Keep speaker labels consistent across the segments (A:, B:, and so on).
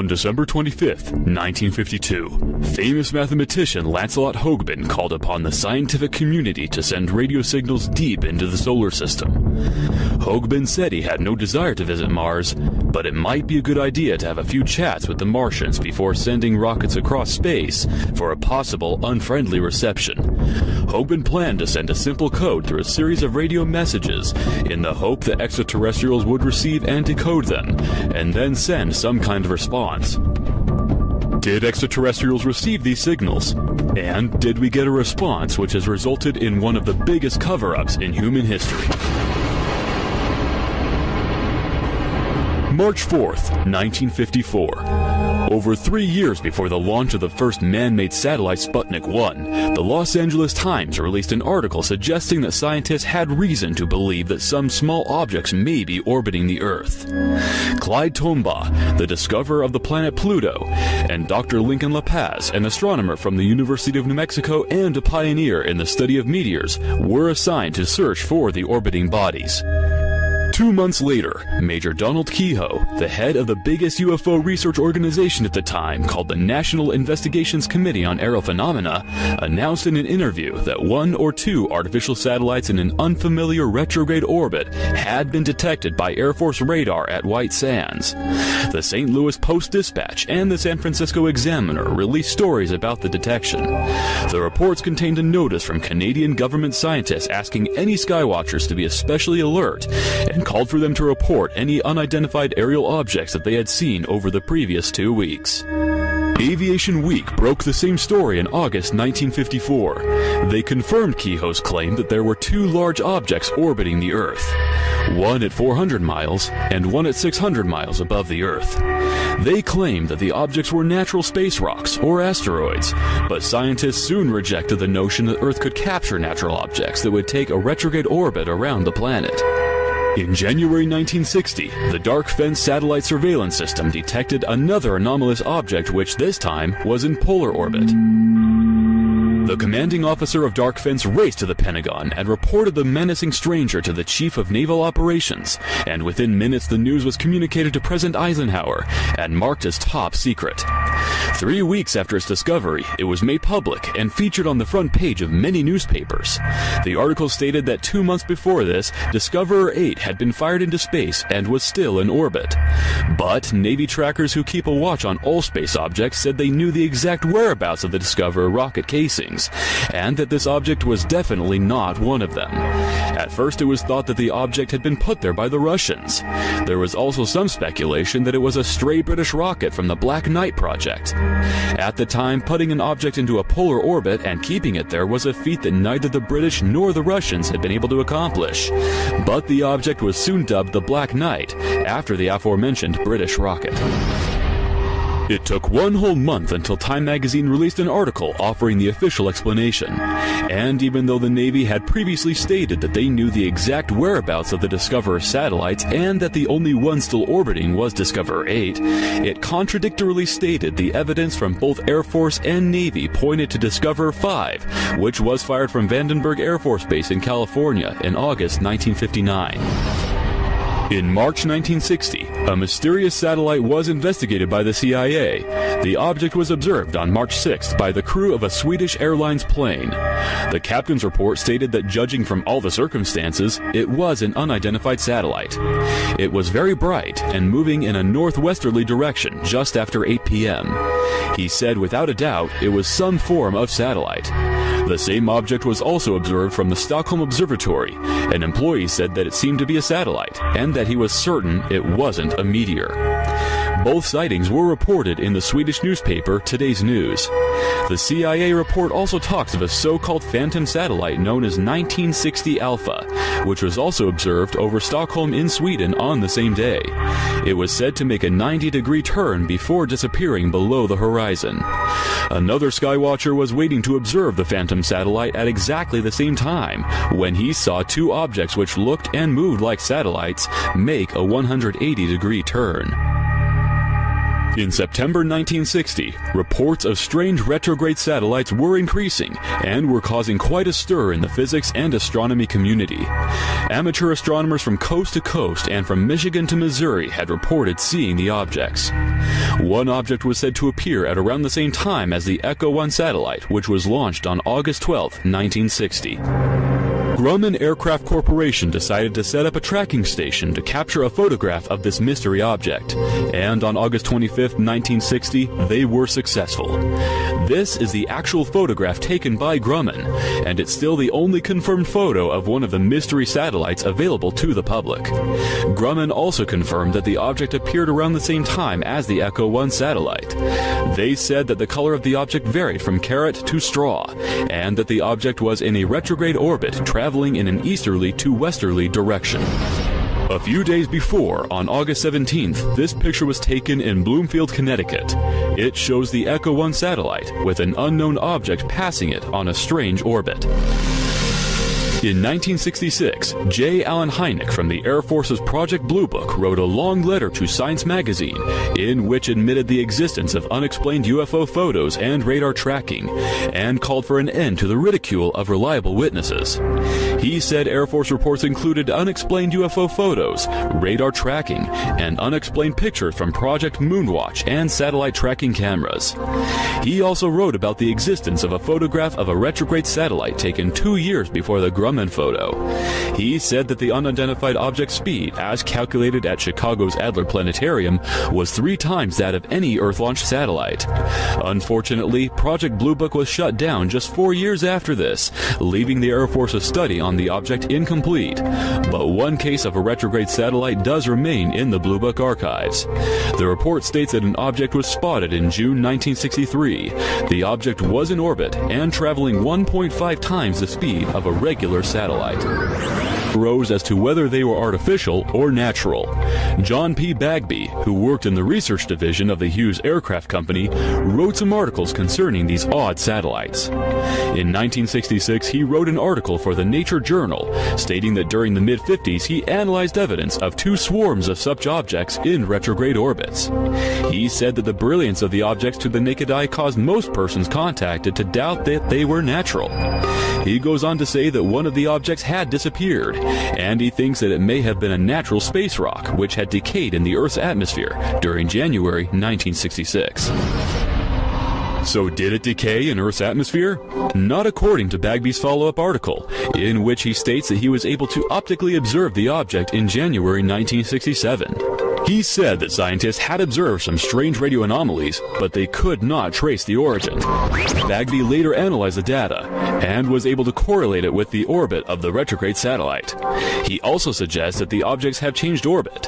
A: On December 25th, 1952, famous mathematician Lancelot Hogben called upon the scientific community to send radio signals deep into the solar system. Hogben said he had no desire to visit Mars, but it might be a good idea to have a few chats with the Martians before sending rockets across space for a possible unfriendly reception. Hogben planned to send a simple code through a series of radio messages in the hope that extraterrestrials would receive and decode them, and then send some kind of response. Did extraterrestrials receive these signals? And did we get a response which has resulted in one of the biggest cover ups in human history? March 4th, 1954. Over three years before the launch of the first man made satellite Sputnik 1, the Los Angeles Times released an article suggesting that scientists had reason to believe that some small objects may be orbiting the Earth. Clyde Tombaugh, the discoverer of the planet Pluto, and Dr. Lincoln La Paz, an astronomer from the University of New Mexico and a pioneer in the study of meteors, were assigned to search for the orbiting bodies. Two months later, Major Donald Keyhoe, the head of the biggest UFO research organization at the time called the National Investigations Committee on Aerial Phenomena, announced in an interview that one or two artificial satellites in an unfamiliar retrograde orbit had been detected by Air Force radar at White Sands. The St. Louis Post Dispatch and the San Francisco Examiner released stories about the detection. The reports contained a notice from Canadian government scientists asking any skywatchers to be especially alert and called for them to report any unidentified aerial objects that they had seen over the previous two weeks. Aviation Week broke the same story in August 1954. They confirmed Keyhoe's claim that there were two large objects orbiting the Earth, one at 400 miles and one at 600 miles above the Earth. They claimed that the objects were natural space rocks or asteroids, but scientists soon rejected the notion that Earth could capture natural objects that would take a retrograde orbit around the planet. In January 1960, the Dark Fence satellite surveillance system detected another anomalous object which this time was in polar orbit. The commanding officer of Dark Fence raced to the Pentagon and reported the menacing stranger to the Chief of Naval Operations, and within minutes the news was communicated to President Eisenhower and marked as top secret. Three weeks after its discovery, it was made public and featured on the front page of many newspapers. The article stated that two months before this, Discoverer 8 had been fired into space and was still in orbit. But Navy trackers who keep a watch on all space objects said they knew the exact whereabouts of the Discoverer rocket casings, and that this object was definitely not one of them. At first, it was thought that the object had been put there by the Russians. There was also some speculation that it was a stray British rocket from the Black Knight project. At the time, putting an object into a polar orbit and keeping it there was a feat that neither the British nor the Russians had been able to accomplish. But the object was soon dubbed the Black Knight after the aforementioned British rocket. It took one whole month until Time magazine released an article offering the official explanation. And even though the Navy had previously stated that they knew the exact whereabouts of the Discoverer satellites and that the only one still orbiting was Discoverer 8, it contradictorily stated the evidence from both Air Force and Navy pointed to Discoverer 5, which was fired from Vandenberg Air Force Base in California in August 1959. In March 1960, a mysterious satellite was investigated by the CIA. The object was observed on March 6th by the crew of a Swedish Airlines plane. The captain's report stated that judging from all the circumstances, it was an unidentified satellite. It was very bright and moving in a northwesterly direction just after 8 p.m. He said without a doubt it was some form of satellite. The same object was also observed from the Stockholm Observatory. An employee said that it seemed to be a satellite, and that he was certain it wasn't a meteor. Both sightings were reported in the Swedish newspaper Today's News. The CIA report also talks of a so called phantom satellite known as 1960 Alpha, which was also observed over Stockholm in Sweden on the same day. It was said to make a 90 degree turn before disappearing below the horizon. Another skywatcher was waiting to observe the phantom satellite at exactly the same time when he saw two objects which looked and moved like satellites make a 180 degree turn. In September 1960, reports of strange retrograde satellites were increasing and were causing quite a stir in the physics and astronomy community. Amateur astronomers from coast to coast and from Michigan to Missouri had reported seeing the objects. One object was said to appear at around the same time as the Echo 1 satellite, which was launched on August 12, 1960. Grumman Aircraft Corporation decided to set up a tracking station to capture a photograph of this mystery object, and on August 25, 1960, they were successful. This is the actual photograph taken by Grumman, and it's still the only confirmed photo of one of the mystery satellites available to the public. Grumman also confirmed that the object appeared around the same time as the Echo 1 satellite. They said that the color of the object varied from carrot to straw, and that the object was in a retrograde orbit traveling in an easterly to westerly direction. A few days before, on August 17th, this picture was taken in Bloomfield, Connecticut. It shows the Echo 1 satellite with an unknown object passing it on a strange orbit. In 1966, J. Allen Hynek from the Air Force's Project Blue Book wrote a long letter to Science magazine in which admitted the existence of unexplained UFO photos and radar tracking and called for an end to the ridicule of reliable witnesses. He said Air Force reports included unexplained UFO photos, radar tracking, and unexplained pictures from Project Moonwatch and satellite tracking cameras. He also wrote about the existence of a photograph of a retrograde satellite taken two years before the Grumman photo. He said that the unidentified object's speed, as calculated at Chicago's Adler Planetarium, was three times that of any Earth launched satellite. Unfortunately, Project Blue Book was shut down just four years after this, leaving the Air Force's study on the object incomplete. But one case of a retrograde satellite does remain in the Blue Book archives. The report states that an object was spotted in June 1963. The object was in orbit and traveling 1.5 times the speed of a regular satellite. Rose as to whether they were artificial or natural. John P. Bagby, who worked in the research division of the Hughes Aircraft Company, wrote some articles concerning these odd satellites. In 1966, he wrote an article for the Nature Journal stating that during the mid 50s he analyzed evidence of two swarms of such objects in retrograde orbits. He said that the brilliance of the objects to the naked eye caused most persons contacted to doubt that they were natural. He goes on to say that one of the objects had disappeared, and he thinks that it may have been a natural space rock which had decayed in the Earth's atmosphere during January 1966. So, did it decay in Earth's atmosphere? Not according to Bagby's follow up article, in which he states that he was able to optically observe the object in January 1967. He said that scientists had observed some strange radio anomalies, but they could not trace the origin. Bagby later analyzed the data and was able to correlate it with the orbit of the retrograde satellite. He also suggests that the objects have changed orbit.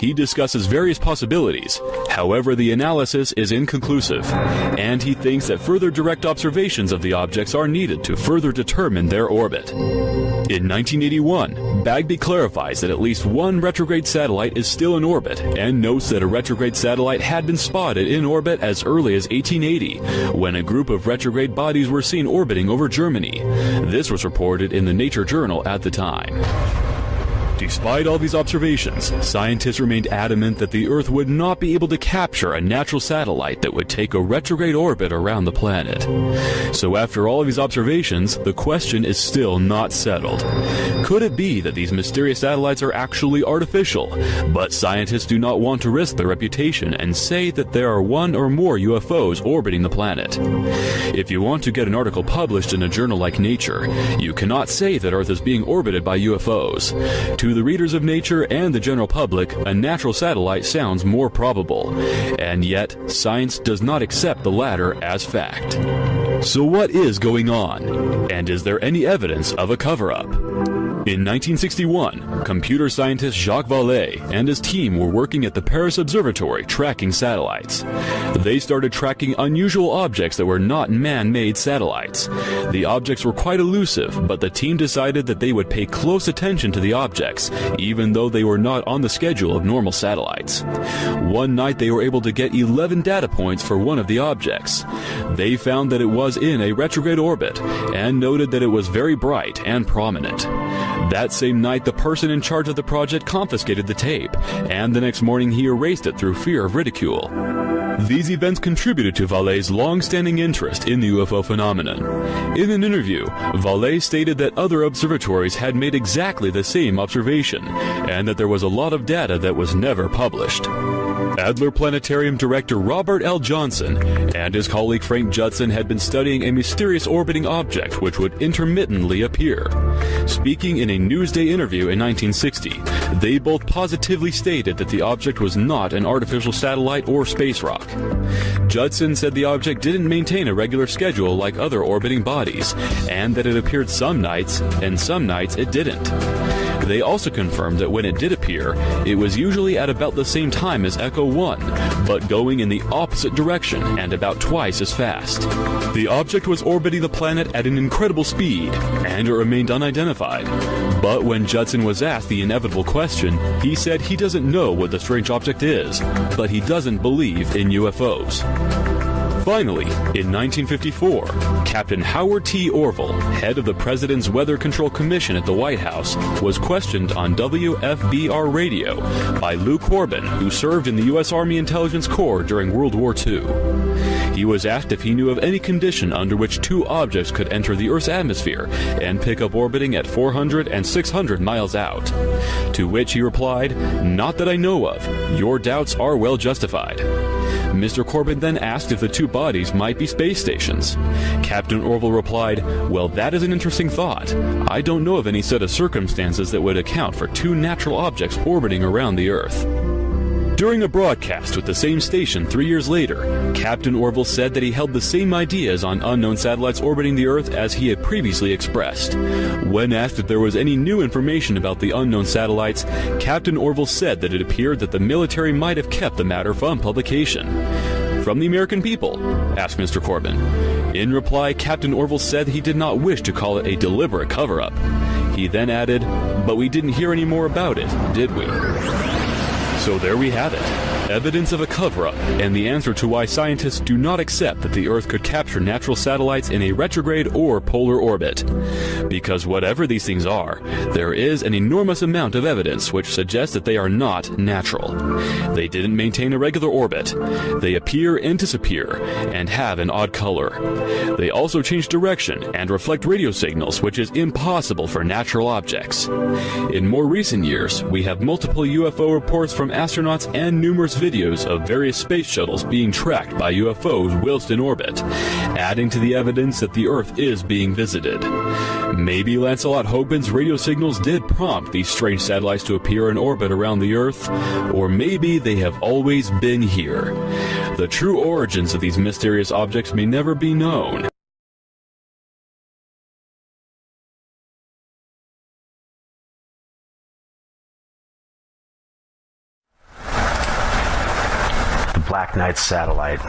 A: He discusses various possibilities, however, the analysis is inconclusive, and he thinks that further direct observations of the objects are needed to further determine their orbit. In 1981, Bagby clarifies that at least one retrograde satellite is still in orbit and notes that a retrograde satellite had been spotted in orbit as early as 1880 when a group of retrograde bodies were seen orbiting over Germany. This was reported in the Nature Journal at the time. Despite all these observations, scientists remained adamant that the Earth would not be able to capture a natural satellite that would take a retrograde orbit around the planet. So, after all of these observations, the question is still not settled. Could it be that these mysterious satellites are actually artificial, but scientists do not want to risk their reputation and say that there are one or more UFOs orbiting the planet? If you want to get an article published in a journal like Nature, you cannot say that Earth is being orbited by UFOs. To the readers of Nature and the general public, a natural satellite sounds more probable, and yet science does not accept the latter as fact. So, what is going on? And is there any evidence of a cover up? In 1961, computer scientist Jacques Vallée and his team were working at the Paris Observatory tracking satellites. They started tracking unusual objects that were not man made satellites. The objects were quite elusive, but the team decided that they would pay close attention to the objects, even though they were not on the schedule of normal satellites. One night they were able to get 11 data points for one of the objects. They found that it was in a retrograde orbit and noted that it was very bright and prominent. That same night, the person in charge of the project confiscated the tape, and the next morning he erased it through fear of ridicule. These events contributed to Vallee's long-standing interest in the UFO phenomenon. In an interview, Vallee stated that other observatories had made exactly the same observation, and that there was a lot of data that was never published. Adler Planetarium director Robert L. Johnson and his colleague Frank Judson had been studying a mysterious orbiting object which would intermittently appear. Speaking in a Newsday interview in 1960, they both positively stated that the object was not an artificial satellite or space rock. Judson said the object didn't maintain a regular schedule like other orbiting bodies, and that it appeared some nights, and some nights it didn't. They also confirmed that when it did appear, it was usually at about the same time as Echo 1, but going in the opposite direction and about twice as fast. The object was orbiting the planet at an incredible speed, and it remained unidentified. But when Judson was asked the inevitable question, he said he doesn't know what the strange object is, but he doesn't believe in UFOs. Finally, in 1954, Captain Howard T. Orville, head of the President's Weather Control Commission at the White House, was questioned on WFBR radio by Lou Corbin, who served in the U.S. Army Intelligence Corps during World War II. He was asked if he knew of any condition under which two objects could enter the Earth's atmosphere and pick up orbiting at 400 and 600 miles out. To which he replied, Not that I know of. Your doubts are well justified. Mr. Corbin then asked if the two bodies might be space stations. Captain Orville replied, Well, that is an interesting thought. I don't know of any set of circumstances that would account for two natural objects orbiting around the Earth. During a broadcast with the same station three years later, Captain Orville said that he held the same ideas on unknown satellites orbiting the Earth as he had previously expressed. When asked if there was any new information about the unknown satellites, Captain Orville said that it appeared that the military might have kept the matter from publication. From the American people? asked Mr. Corbin. In reply, Captain Orville said he did not wish to call it a deliberate cover up. He then added, But we didn't hear any more about it, did we? So there we have it. Evidence of a cover up, and the answer to why scientists do not accept that the Earth could capture natural satellites in a retrograde or polar orbit. Because whatever these things are, there is an enormous amount of evidence which suggests that they are not natural. They didn't maintain a regular orbit. They appear and disappear, and have an odd color. They also change direction and reflect radio signals, which is impossible for natural objects. In more recent years, we have multiple UFO reports from astronauts and numerous videos of various space shuttles being tracked by UFOs whilst in orbit, adding to the evidence that the Earth is being visited. Maybe Lancelot Hogben's radio signals did prompt these strange satellites to appear in orbit around the Earth, or maybe they have always been here. The true origins of these mysterious objects may never be known.
B: Black Knight satellite.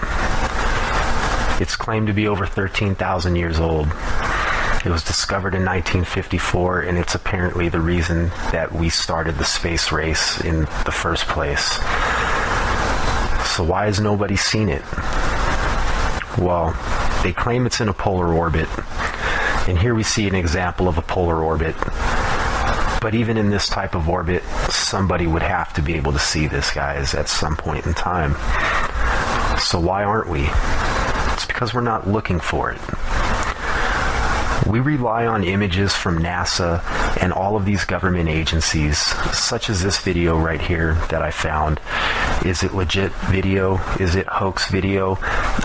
B: It's claimed to be over 13,000 years old. It was discovered in 1954, and it's apparently the reason that we started the space race in the first place. So, why has nobody seen it? Well, they claim it's in a polar orbit, and here we see an example of a polar orbit. But even in this type of orbit, somebody would have to be able to see this, guys, at some point in time. So why aren't we? It's because we're not looking for it. We rely on images from NASA and all of these government agencies, such as this video right here that I found. Is it legit video? Is it hoax video?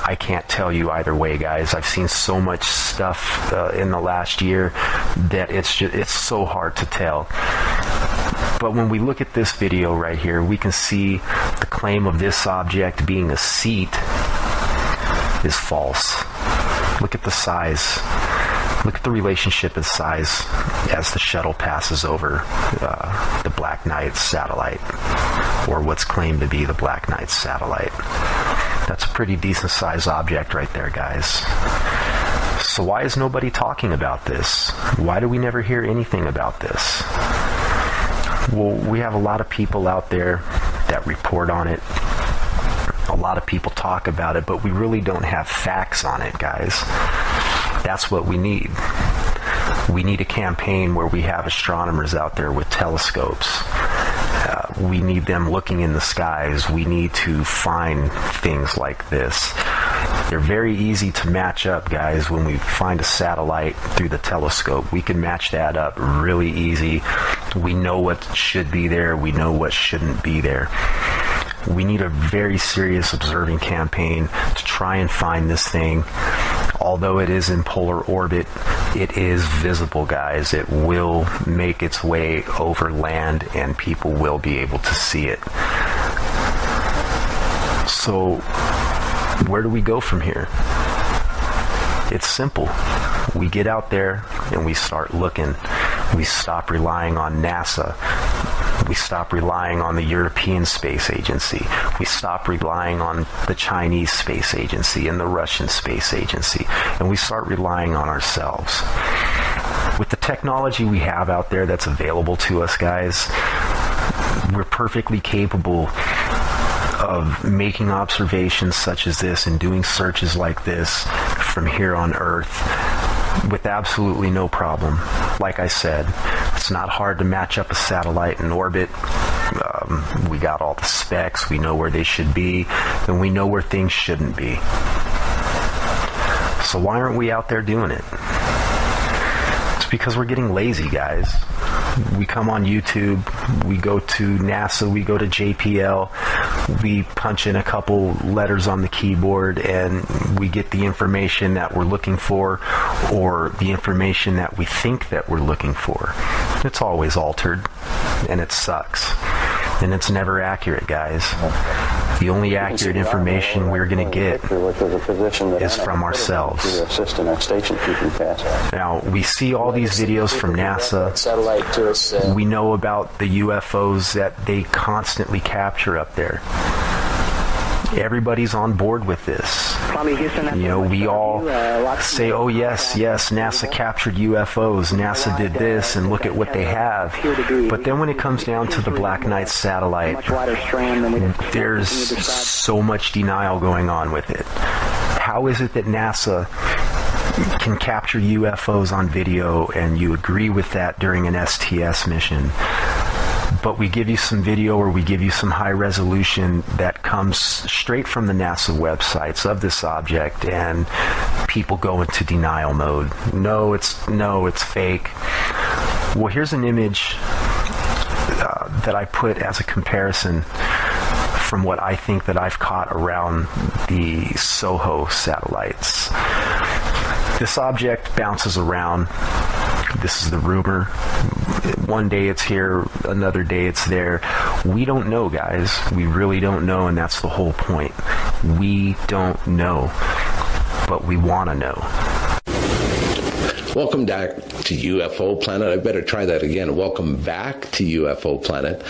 B: I can't tell you either way, guys. I've seen so much stuff uh, in the last year that it's just, it's so hard to tell. But when we look at this video right here, we can see the claim of this object being a seat is false. Look at the size. Look at the relationship in size as the shuttle passes over uh, the Black Knight satellite, or what's claimed to be the Black Knight satellite. That's a pretty decent sized object right there, guys. So, why is nobody talking about this? Why do we never hear anything about this? Well, we have a lot of people out there that report on it. A lot of people talk about it, but we really don't have facts on it, guys. That's what we need. We need a campaign where we have astronomers out there with telescopes, uh, we need them looking in the skies. We need to find things like this. They're very easy to match up, guys, when we find a satellite through the telescope. We can match that up really easy. We know what should be there, we know what shouldn't be there. We need a very serious observing campaign to try and find this thing. Although it is in polar orbit, it is visible, guys. It will make its way over land and people will be able to see it. So, where do we go from here? It's simple. We get out there and we start looking. We stop relying on NASA. We stop relying on the European Space Agency. We stop relying on the Chinese Space Agency and the Russian Space Agency. And we start relying on ourselves. With the technology we have out there that's available to us, guys, we're perfectly capable of making observations such as this and doing searches like this from here on Earth with absolutely no problem. Like I said, it's not hard to match up a satellite in orbit. Um, we got all the specs, we know where they should be, and we know where things shouldn't be. So why aren't we out there doing it? Because we're getting lazy, guys we come on YouTube, we go to NASA, we go to JPL, we punch in a couple letters on the keyboard and we get the information that we're looking for or the information that we think that we're looking for. It's always altered and it sucks. And it's never accurate, guys. The only accurate information we're going to get is from ourselves. Now, we see all these videos from NASA. We know about the UFOs that they constantly capture up there everybody's on board with this. You know, we all say, "Oh yes, yes, NASA captured UFOs. NASA did this and look at what they have." But then when it comes down to the Black Knight satellite, there's so much denial going on with it. How is it that NASA can capture UFOs on video and you agree with that during an STS mission? But we give you some video or we give you some high resolution that comes straight from the NASA websites of this object and people go into denial mode. No, it's no, it's fake. Well, here's an image uh, that I put as a comparison from what I think that I've caught around the SOHO satellites. This object bounces around this is the rumor. One day it's here, another day it's there. We don't know, guys. We really don't know, and that's the whole point. We don't know, but we want to know.
C: Welcome back to UFO Planet. I better try that again. Welcome back to UFO Planet.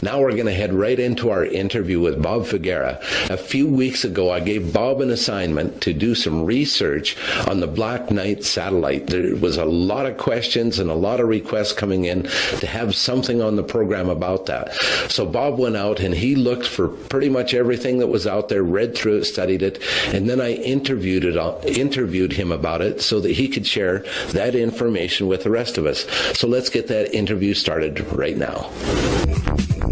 C: Now we're going to head right into our interview with Bob Figuera. A few weeks ago, I gave Bob an assignment to do some research on the Black Knight satellite. There was a lot of questions and a lot of requests coming in to have something on the program about that. So Bob went out and he looked for pretty much everything that was out there, read through it, studied it, and then I interviewed it, uh, interviewed him about it so that he could share that information with the rest of us. So let's get that interview started right now.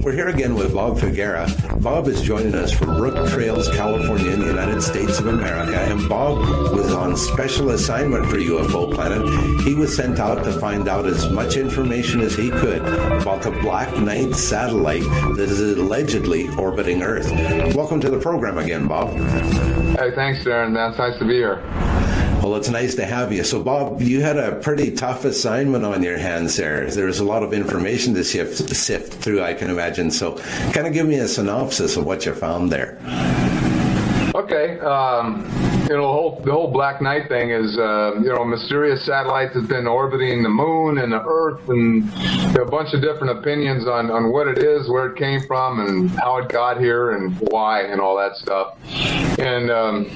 C: We're here again with Bob Figuera. Bob is joining us from Brooktrails, California, in the United States of America. And Bob was on special assignment for UFO Planet. He was sent out to find out as much information as he could about the Black Knight satellite that is allegedly orbiting Earth. Welcome to the program again, Bob.
D: Hey, thanks, Darren. That's nice to be here.
C: Well, it's nice to have you. So, Bob, you had a pretty tough assignment on your hands there. There was a lot of information to sift, sift through, I can imagine. So, kind of give me a synopsis of what you found there.
D: Okay, um, you know the whole the whole Black Knight thing is uh, you know mysterious satellites that's been orbiting the moon and the Earth, and a bunch of different opinions on on what it is, where it came from, and how it got here, and why, and all that stuff. And um,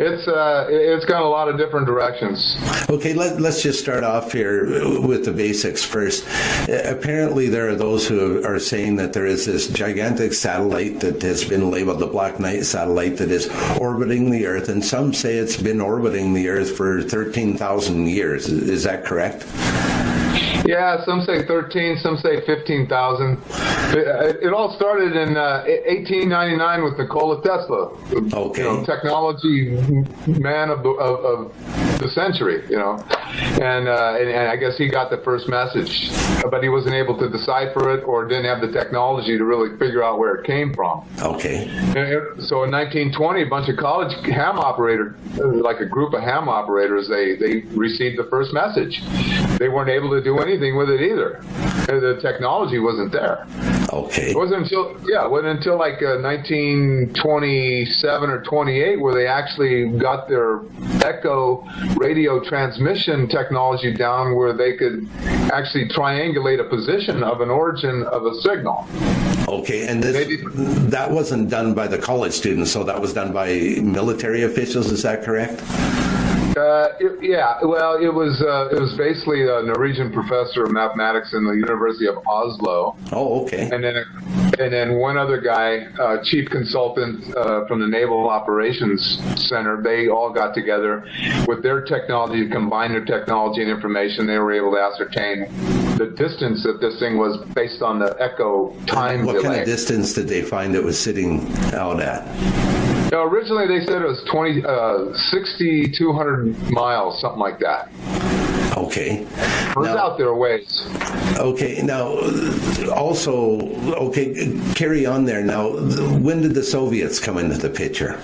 D: it's uh, it's gone a lot of different directions.
C: Okay, let, let's just start off here with the basics first. Apparently, there are those who are saying that there is this gigantic satellite that has been labeled the Black Knight satellite that is orbiting the Earth, and some say it's been orbiting the Earth for 13,000 years. Is that correct?
D: Yeah, some say 13, some say 15,000. It, it, all started in uh, 1899 with Nikola Tesla,
C: okay.
D: you know, technology man of the, of, of the century, you know. And, uh, and, and I guess he got the first message, but he wasn't able to decipher it or didn't have the technology to really figure out where it came from.
C: Okay.
D: so in 1920, a bunch of college ham operators, like a group of ham operators, they they received the first message. They weren't able to do anything with it either. The technology wasn't there.
C: Okay.
D: It wasn't until yeah, it wasn't until like uh, 1927 or 28 where they actually got their echo radio transmission technology down where they could actually triangulate a position of an origin of a signal.
C: Okay, and this, that wasn't done by the college students, so that was done by military officials. Is that correct?
D: Uh, it, yeah, well, it was uh, it was basically a Norwegian professor of mathematics in the University of Oslo.
C: Oh, okay.
D: And then and then one other guy, uh, chief consultant uh, from the Naval Operations Center. They all got together with their technology, combined their technology and information. They were able to ascertain the distance that this thing was based on the echo time
C: what
D: delay.
C: kind of distance did they find it was sitting out at?
D: No, originally they said it was 20, uh, 6,200 miles, something like that.
C: Okay.
D: Was
C: Now-
D: out there ways.
C: Okay. Now, also, okay, carry on there. Now, when did the Soviets come into the picture?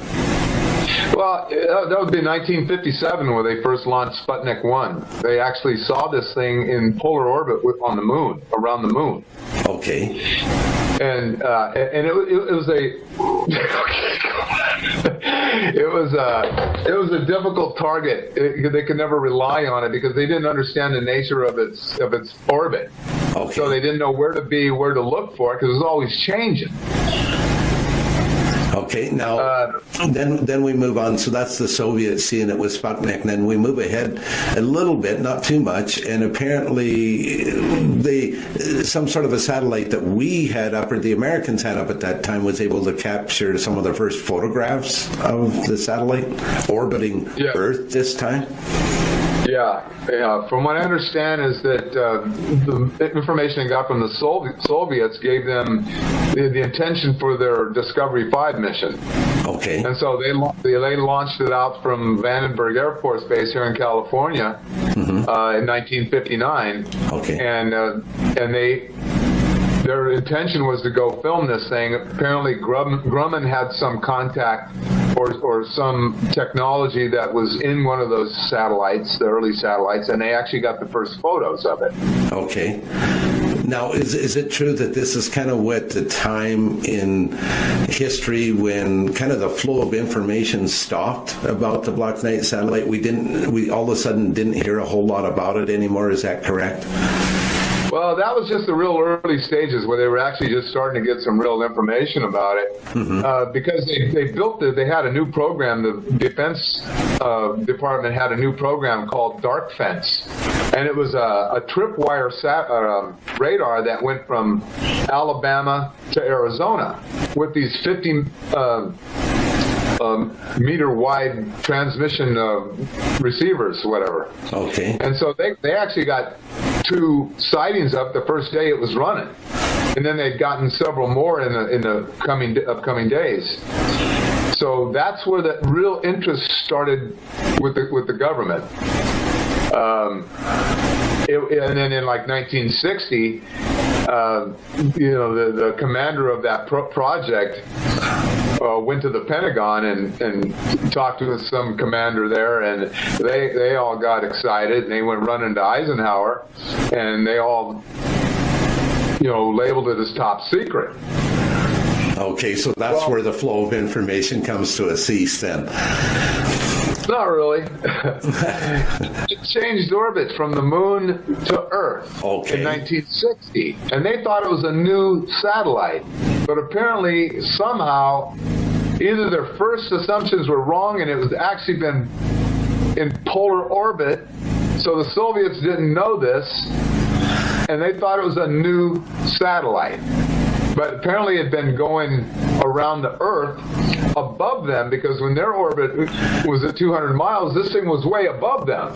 D: Well, uh, that would be 1957 where they first launched Sputnik 1. They actually saw this thing in polar orbit with, on the moon, around the moon.
C: Okay.
D: And uh, and it, it, it was a it was a it was a difficult target. It, they could never rely on it because they didn't understand the nature of its of its orbit.
C: Okay.
D: So they didn't know where to be, where to look for it because it was always changing.
C: Okay, now
D: Uh,
C: then then we move on. So that's the Soviets seeing it with Sputnik. And then we move ahead a little bit, not too much, and apparently the some sort of a satellite that we had up or the Americans had up at that time was able to capture some of the first photographs of the satellite orbiting
D: Yeah.
C: Earth this time.
D: Yeah, yeah. From what I understand is that uh, the information they got from the Sovi- Soviets gave them the, the intention for their Discovery 5 mission.
C: Okay.
D: And so they, they they launched it out from Vandenberg Air Force Base here in California uh, in 1959.
C: Okay.
D: And uh, and they their intention was to go film this thing. Apparently, Grum, Grumman had some contact or or some technology that was in one of those satellites, the early satellites, and they actually got the first photos of it.
C: Okay. Now, is, is it true that this is kind of what the time in history when kind of the flow of information stopped about the Black Knight satellite? We didn't, we all of a sudden didn't hear a whole lot about it anymore. Is that correct?
D: Well, that was just the real early stages where they were actually just starting to get some real information about it. Uh, because they, they built it, they had a new program. The Defense uh, Department had a new program called Dark Fence. And it was a, a tripwire sat, uh, radar that went from Alabama to Arizona with these 50 uh, um, meter wide transmission uh, receivers, whatever.
C: Okay.
D: And so they, they actually got two sightings up the first day it was running. And then they'd gotten several more in the, in the coming upcoming days. So that's where the real interest started with the, with the government. Um, it, and then in like 1960, uh, you know, the, the commander of that pro- project uh, went to the Pentagon and, and talked with some commander there, and they they all got excited and they went running to Eisenhower, and they all, you know, labeled it as top secret.
C: Okay, so that's
D: Well-
C: where the flow of information comes to a cease then.
D: Not really. it changed orbit from the moon to Earth
C: Okay.
D: in 1960, and they thought it was a new satellite. But apparently, somehow, either their first assumptions were wrong, and it was actually been in polar orbit, so the Soviets didn't know this, and they thought it was a new satellite. But apparently it had been going around the Earth above them because when their orbit was at 200 miles, this thing was way above them.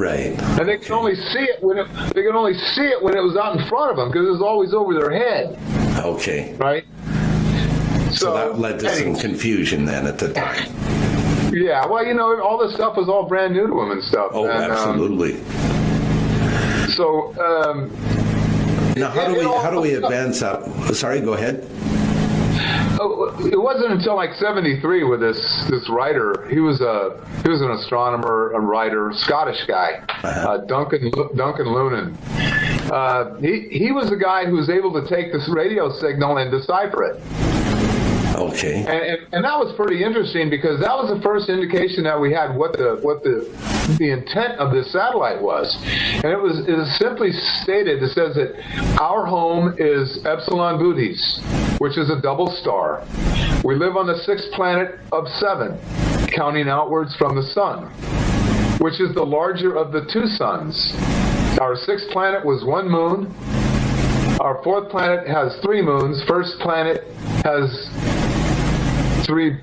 C: Right.
D: And they could only see it when it, they could only see it when it was out in front of them because it was always over their head.
C: Okay.
D: Right.
C: So, so that led to some confusion then at the time.
D: Yeah, well, you know, all this stuff was all brand new to them and stuff.
C: Oh,
D: and,
C: absolutely.
D: Um, so, um,
C: now how do we how do we advance up? Sorry, go ahead.
D: Oh, it wasn't until like '73 with this this writer. He was a he was an astronomer, a writer, Scottish guy, uh-huh. uh, Duncan Duncan Lunan. Uh, he he was the guy who was able to take this radio signal and decipher it.
C: Okay.
D: And, and, and, that was pretty interesting because that was the first indication that we had what the what the the intent of this satellite was, and it was it is simply stated. It says that our home is Epsilon Bootes, which is a double star. We live on the sixth planet of seven, counting outwards from the sun, which is the larger of the two suns. Our sixth planet was one moon. Our fourth planet has three moons. First planet has three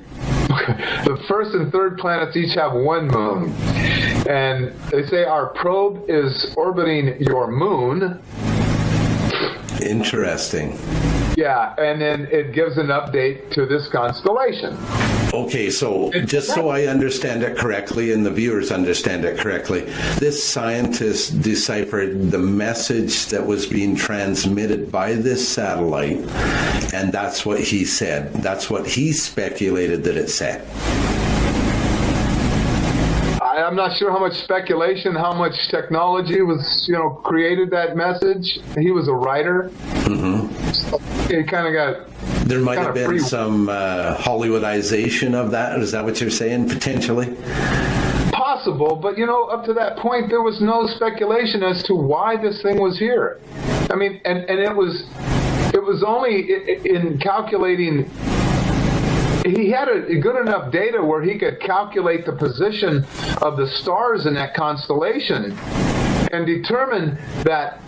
D: the first and third planets each have one moon. And they say our probe is orbiting your moon.
C: Interesting.
D: Yeah, and then it gives an update to this constellation.
C: Okay, so just so I understand it correctly and the viewers understand it correctly, this scientist deciphered the message that was being transmitted by this satellite, and that's what he said. That's what he speculated that it said.
D: I'm not sure how much speculation, how much technology was, you know, created that message. He was a writer. Mm-hmm. So it kind of got.
C: There might have been free. some uh, Hollywoodization of that. Is that what you're saying, potentially?
D: Possible, but you know, up to that point, there was no speculation as to why this thing was here. I mean, and and it was, it was only in calculating he had a, good enough data where he could calculate the position of the stars in that constellation and determine that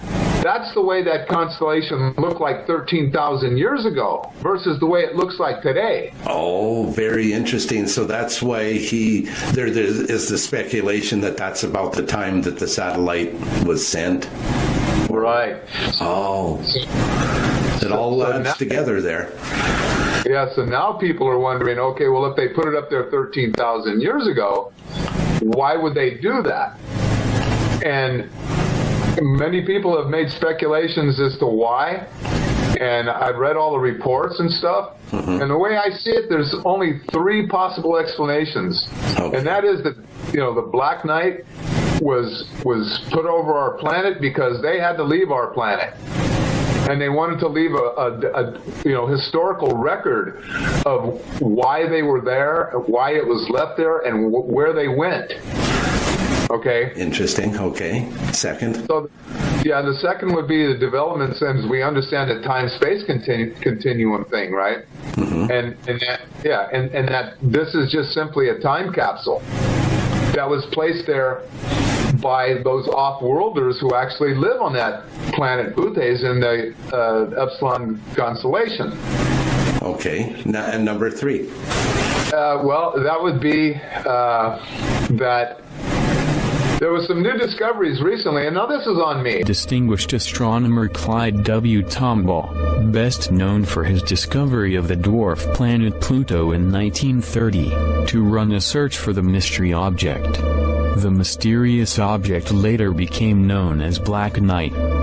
D: that's the way that constellation looked like 13,000 years ago versus the way it looks like today.
C: Oh, very interesting. So that's why he there, there is the speculation that that's about the time that the satellite was sent.
D: Right.
C: Oh. It all so, adds so together there.
D: Yeah, so now people are wondering, okay, well, if they put it up there 13,000 years ago, why would they do that? And many people have made speculations as to why. And I've read all the reports and stuff. Mm-hmm. And the way I see it, there's only three possible explanations. Okay. And that is that, you know, the Black Knight was was put over our planet because they had to leave our planet and they wanted to leave a, a, a, you know historical record of why they were there, why it was left there, and where they went. Okay.
C: Interesting. Okay. Second.
D: So, yeah, the second would be the development since we understand the time-space continu- continuum thing, right? Mm-hmm. And and that yeah, and and that this is just simply a time capsule that was placed there by those off-worlders who actually live on that planet Bootes in the uh, Epsilon constellation.
C: Okay, now, and number three.
D: Uh, well, that would be uh, that there was some new discoveries recently, and now this is on me.
A: Distinguished astronomer Clyde W. Tombaugh, best known for his discovery of the dwarf planet Pluto in 1930, to run a search for the mystery object. The mysterious object later became known as Black Knight.